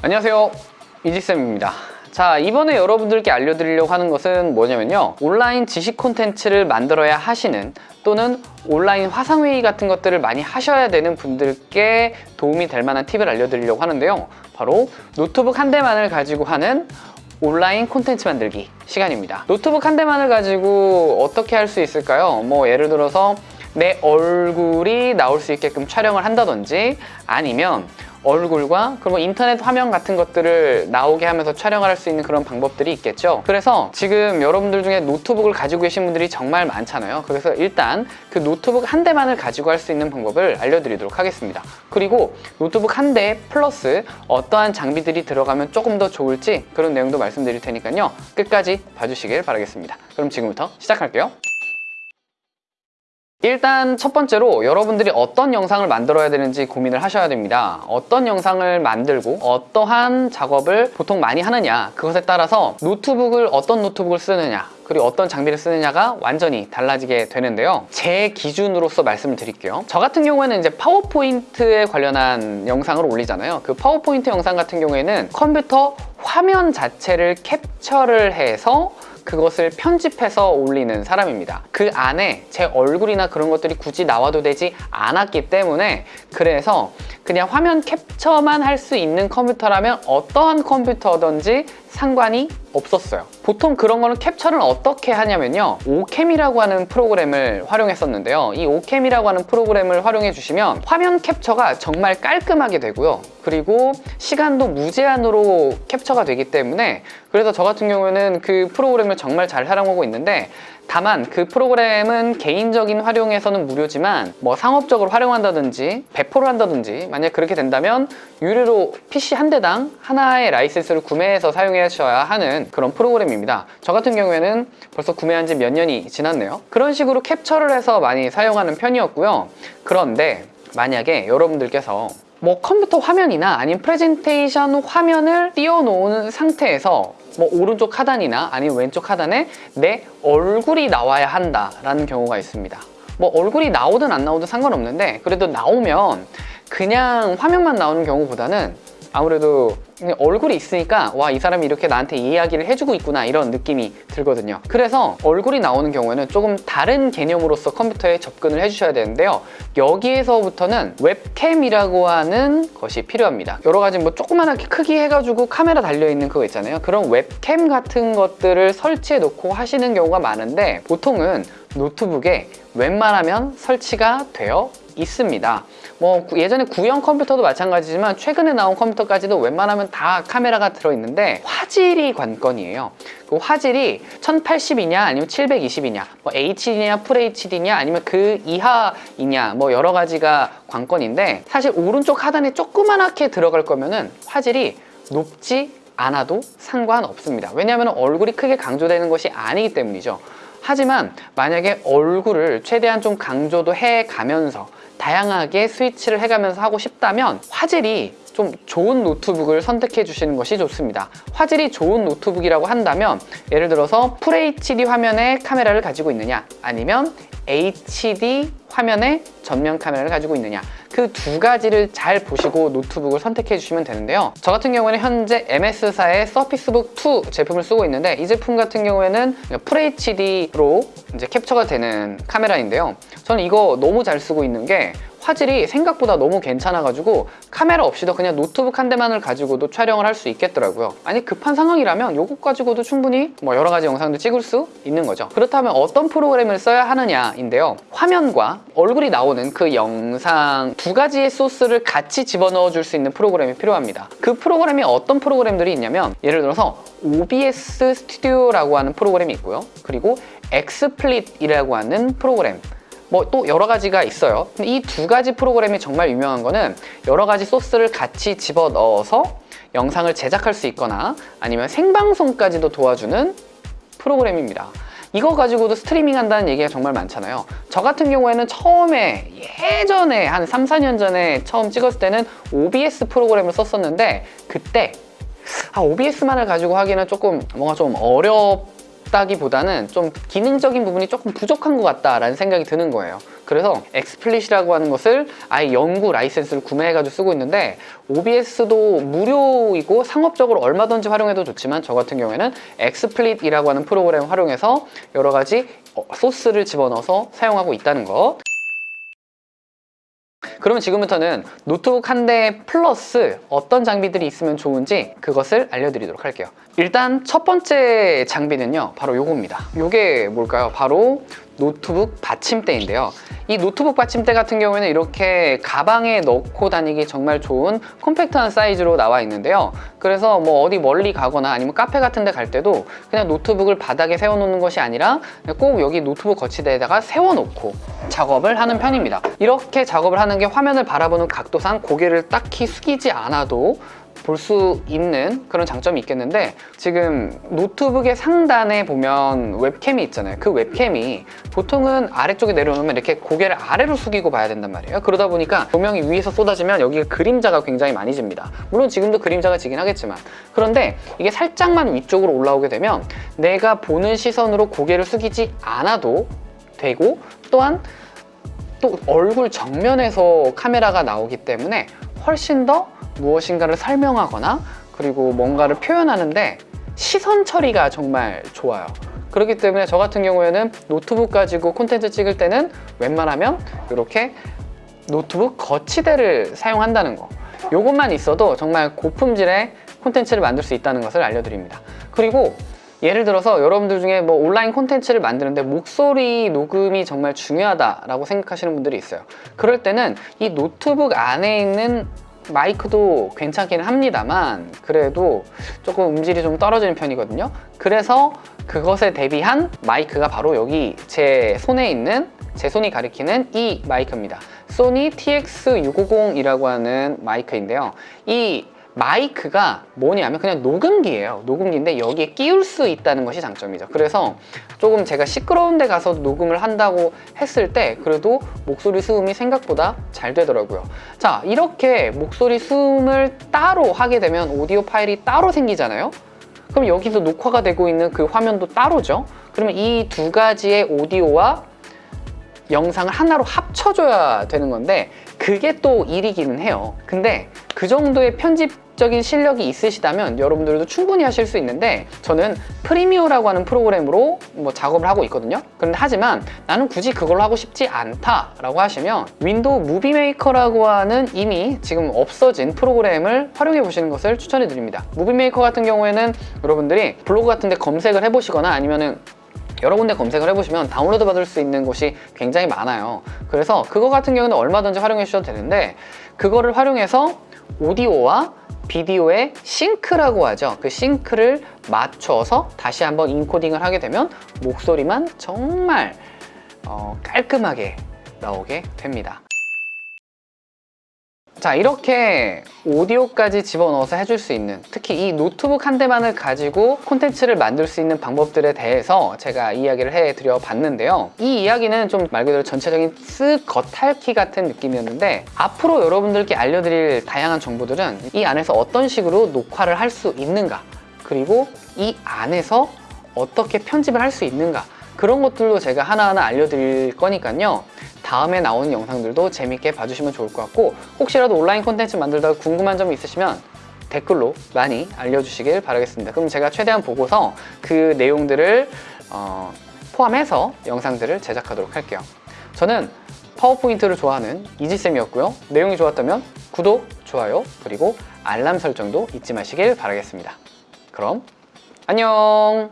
안녕하세요. 이지쌤입니다. 자 이번에 여러분들께 알려드리려고 하는 것은 뭐냐면요. 온라인 지식 콘텐츠를 만들어야 하시는 또는 온라인 화상회의 같은 것들을 많이 하셔야 되는 분들께 도움이 될 만한 팁을 알려드리려고 하는데요. 바로 노트북 한 대만을 가지고 하는 온라인 콘텐츠 만들기 시간입니다. 노트북 한 대만을 가지고 어떻게 할 수 있을까요? 뭐 예를 들어서 내 얼굴이 나올 수 있게끔 촬영을 한다든지 아니면 얼굴과 그리고 인터넷 화면 같은 것들을 나오게 하면서 촬영을 할 수 있는 그런 방법들이 있겠죠. 그래서 지금 여러분들 중에 노트북을 가지고 계신 분들이 정말 많잖아요. 그래서 일단 그 노트북 한 대만을 가지고 할 수 있는 방법을 알려드리도록 하겠습니다. 그리고 노트북 한 대 플러스 어떠한 장비들이 들어가면 조금 더 좋을지 그런 내용도 말씀드릴 테니까요. 끝까지 봐주시길 바라겠습니다. 그럼 지금부터 시작할게요 일단 첫 번째로 여러분들이 어떤 영상을 만들어야 되는지 고민을 하셔야 됩니다. 어떤 영상을 만들고 어떠한 작업을 보통 많이 하느냐 그것에 따라서 노트북을 어떤 노트북을 쓰느냐 그리고 어떤 장비를 쓰느냐가 완전히 달라지게 되는데요. 제 기준으로서 말씀을 드릴게요. 저 같은 경우에는 이제 파워포인트에 관련한 영상을 올리잖아요. 그 파워포인트 영상 같은 경우에는 컴퓨터 화면 자체를 캡처를 해서 그것을 편집해서 올리는 사람입니다. 그 안에 제 얼굴이나 그런 것들이 굳이 나와도 되지 않았기 때문에 그래서 그냥 화면 캡처만 할 수 있는 컴퓨터라면 어떠한 컴퓨터든지 상관이 없었어요. 보통 그런 거는 캡처를 어떻게 하냐면요. 오캠이라고 하는 프로그램을 활용했었는데요. 이 오캠이라고 하는 프로그램을 활용해 주시면 화면 캡처가 정말 깔끔하게 되고요. 그리고 시간도 무제한으로 캡처가 되기 때문에 그래서 저 같은 경우에는 그 프로그램을 정말 잘 활용하고 있는데 다만 그 프로그램은 개인적인 활용에서는 무료지만 뭐 상업적으로 활용한다든지 배포를 한다든지 만약 그렇게 된다면 유료로 PC 한 대당 하나의 라이센스를 구매해서 사용하셔야 하는 그런 프로그램입니다. 저 같은 경우에는 벌써 구매한 지 몇 년이 지났네요. 그런 식으로 캡처를 해서 많이 사용하는 편이었고요. 그런데 만약에 여러분들께서 뭐 컴퓨터 화면이나 아니면 프레젠테이션 화면을 띄워놓은 상태에서 뭐 오른쪽 하단이나 아니면 왼쪽 하단에 내 얼굴이 나와야 한다라는 경우가 있습니다. 뭐 얼굴이 나오든 안 나오든 상관없는데 그래도 나오면 그냥 화면만 나오는 경우보다는 아무래도 얼굴이 있으니까 와 이 사람이 이렇게 나한테 이야기를 해주고 있구나 이런 느낌이 들거든요. 그래서 얼굴이 나오는 경우에는 조금 다른 개념으로서 컴퓨터에 접근을 해주셔야 되는데요. 여기에서부터는 webcam이라고 하는 것이 필요합니다. 여러 가지 뭐 조그만하게 크기 해가지고 카메라 달려있는 그거 있잖아요. 그런 webcam 같은 것들을 설치해 놓고 하시는 경우가 많은데 보통은 노트북에 웬만하면 설치가 되어 있습니다. 뭐 예전에 구형 컴퓨터도 마찬가지지만 최근에 나온 컴퓨터까지도 웬만하면 다 카메라가 들어있는데 화질이 관건이에요. 그 화질이 1080이냐 아니면 720이냐 뭐 HD냐 FHD냐 아니면 그 이하이냐 뭐 여러 가지가 관건인데 사실 오른쪽 하단에 조그만하게 들어갈 거면은 화질이 높지 않아도 상관없습니다. 왜냐하면 얼굴이 크게 강조되는 것이 아니기 때문이죠 하지만 만약에 얼굴을 최대한 좀 강조도 해가면서 다양하게 스위치를 해가면서 하고 싶다면 화질이 좀 좋은 노트북을 선택해 주시는 것이 좋습니다. 화질이 좋은 노트북이라고 한다면 예를 들어서 FHD 화면에 카메라를 가지고 있느냐 아니면 HD 화면에 전면 카메라를 가지고 있느냐 그 두 가지를 잘 보시고 노트북을 선택해 주시면 되는데요. 저 같은 경우에는 현재 MS사의 Surface Book 2 제품을 쓰고 있는데 이 제품 같은 경우에는 FHD로 이제 캡처가 되는 카메라인데요. 저는 이거 너무 잘 쓰고 있는 게 화질이 생각보다 너무 괜찮아가지고 카메라 없이도 그냥 노트북 한 대만을 가지고도 촬영을 할 수 있겠더라고요. 아니 급한 상황이라면 이것 가지고도 충분히 뭐 여러 가지 영상도 찍을 수 있는 거죠. 그렇다면 어떤 프로그램을 써야 하느냐인데요. 화면과 얼굴이 나오는 그 영상 두 가지의 소스를 같이 집어넣어 줄 수 있는 프로그램이 필요합니다. 그 프로그램이 어떤 프로그램들이 있냐면 예를 들어서 OBS Studio라고 하는 프로그램이 있고요. 그리고 XSplit이라고 하는 프로그램 뭐 또 여러 가지가 있어요. 이 두 가지 프로그램이 정말 유명한 거는 여러 가지 소스를 같이 집어넣어서 영상을 제작할 수 있거나 아니면 생방송까지도 도와주는 프로그램입니다. 이거 가지고도 스트리밍 한다는 얘기가 정말 많잖아요. 저 같은 경우에는 처음에 예전에 한 3, 4년 전에 처음 찍었을 때는 OBS 프로그램을 썼었는데 그때 아, OBS만을 가지고 하기는 조금 뭔가 좀 어렵 없다기보다는 좀 기능적인 부분이 조금 부족한 것 같다라는 생각이 드는 거예요. 그래서 XSplit이라고 하는 것을 아예 영구 라이센스를 구매해가지고 쓰고 있는데 OBS도 무료이고 상업적으로 얼마든지 활용해도 좋지만 저 같은 경우에는 XSplit이라고 하는 프로그램 을 활용해서 여러 가지 어, 소스를 집어넣어서 사용하고 있다는 것 그러면 지금부터는 노트북 한 대 플러스 어떤 장비들이 있으면 좋은지 그것을 알려드리도록 할게요. 일단 첫 번째 장비는요 바로 요겁니다. 요게 뭘까요? 바로 노트북 받침대인데요. 이 노트북 받침대 같은 경우에는 이렇게 가방에 넣고 다니기 정말 좋은 컴팩트한 사이즈로 나와 있는데요. 그래서 뭐 어디 멀리 가거나 아니면 카페 같은 데 갈 때도 그냥 노트북을 바닥에 세워놓는 것이 아니라 꼭 여기 노트북 거치대에다가 세워놓고 작업을 하는 편입니다. 이렇게 작업을 하는 게 화면을 바라보는 각도상 고개를 딱히 숙이지 않아도 볼 수 있는 그런 장점이 있겠는데 지금 노트북의 상단에 보면 웹캠이 있잖아요. 그 웹캠이 보통은 아래쪽에 내려놓으면 이렇게 고개를 아래로 숙이고 봐야 된단 말이에요. 그러다 보니까 조명이 위에서 쏟아지면 여기에 그림자가 굉장히 많이 집니다. 물론 지금도 그림자가 지긴 하겠지만. 그런데 이게 살짝만 위쪽으로 올라오게 되면 내가 보는 시선으로 고개를 숙이지 않아도 되고 또한 또 얼굴 정면에서 카메라가 나오기 때문에 훨씬 더 무엇인가를 설명하거나 그리고 뭔가를 표현하는데 시선 처리가 정말 좋아요. 그렇기 때문에 저 같은 경우에는 노트북 가지고 콘텐츠 찍을 때는 웬만하면 이렇게 노트북 거치대를 사용한다는 거. 이것만 있어도 정말 고품질의 콘텐츠를 만들 수 있다는 것을 알려드립니다. 그리고 예를 들어서 여러분들 중에 뭐 온라인 콘텐츠를 만드는데 목소리 녹음이 정말 중요하다라고 생각하시는 분들이 있어요. 그럴 때는 이 노트북 안에 있는 마이크도 괜찮기는 합니다만 그래도 조금 음질이 좀 떨어지는 편이거든요. 그래서 그것에 대비한 마이크가 바로 여기 제 손에 있는 제 손이 가리키는 이 마이크입니다. 소니 TX650이라고 하는 마이크인데요. 이 마이크가 뭐냐면 그냥 녹음기예요. 녹음기인데 여기에 끼울 수 있다는 것이 장점이죠. 그래서 조금 제가 시끄러운 데 가서 녹음을 한다고 했을 때 그래도 목소리 수음이 생각보다 잘 되더라고요. 자 이렇게 목소리 수음을 따로 하게 되면 오디오 파일이 따로 생기잖아요? 그럼 여기서 녹화가 되고 있는 그 화면도 따로죠? 그러면 이 두 가지의 오디오와 영상을 하나로 합쳐줘야 되는 건데 그게 또 일이기는 해요. 근데 그 정도의 편집 적인 실력이 있으시다면 여러분들도 충분히 하실 수 있는데 저는 Premiere라고 하는 프로그램으로 뭐 작업을 하고 있거든요. 그런데 하지만 나는 굳이 그걸로 하고 싶지 않다 라고 하시면 Windows Movie Maker라고 하는 이미 지금 없어진 프로그램을 활용해 보시는 것을 추천해 드립니다. Movie Maker 같은 경우에는 여러분들이 블로그 같은 데 검색을 해 보시거나 아니면은 여러 군데 검색을 해보시면 다운로드 받을 수 있는 곳이 굉장히 많아요. 그래서 그거 같은 경우는 얼마든지 활용해 주셔도 되는데 그거를 활용해서 오디오와 비디오의 싱크라고 하죠. 그 싱크를 맞춰서 다시 한번 인코딩을 하게 되면 목소리만 정말 어, 깔끔하게 나오게 됩니다 자 이렇게 오디오까지 집어넣어서 해줄 수 있는 특히 이 노트북 한 대만을 가지고 콘텐츠를 만들 수 있는 방법들에 대해서 제가 이야기를 해드려 봤는데요. 이 이야기는 좀 말 그대로 전체적인 쓱 겉핥기 같은 느낌이었는데 앞으로 여러분들께 알려드릴 다양한 정보들은 이 안에서 어떤 식으로 녹화를 할 수 있는가 그리고 이 안에서 어떻게 편집을 할 수 있는가 그런 것들도 제가 하나하나 알려드릴 거니까요 다음에 나오는 영상들도 재밌게 봐주시면 좋을 것 같고 혹시라도 온라인 콘텐츠 만들다가 궁금한 점이 있으시면 댓글로 많이 알려주시길 바라겠습니다. 그럼 제가 최대한 보고서 그 내용들을 어, 포함해서 영상들을 제작하도록 할게요. 저는 파워포인트를 좋아하는 이지쌤이었고요. 내용이 좋았다면 구독, 좋아요, 그리고 알람 설정도 잊지 마시길 바라겠습니다. 그럼 안녕